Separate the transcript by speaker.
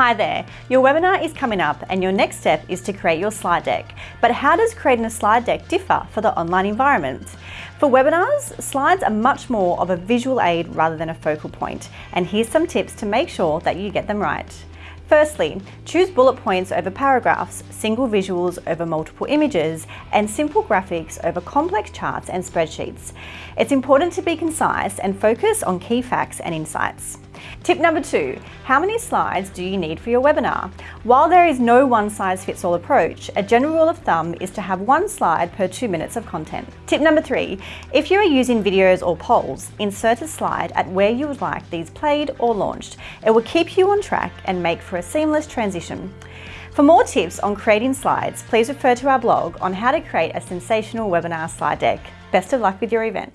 Speaker 1: Hi there, your webinar is coming up and your next step is to create your slide deck. But how does creating a slide deck differ for the online environment? For webinars, slides are much more of a visual aid rather than a focal point. And here's some tips to make sure that you get them right. Firstly, choose bullet points over paragraphs, single visuals over multiple images, and simple graphics over complex charts and spreadsheets. It's important to be concise and focus on key facts and insights. Tip number two, how many slides do you need for your webinar? While there is no one size fits all approach, a general rule of thumb is to have one slide per two minutes of content. Tip number three, if you are using videos or polls, insert a slide at where you would like these played or launched. It will keep you on track and make for a seamless transition. For more tips on creating slides, please refer to our blog on how to create a sensational webinar slide deck. Best of luck with your event.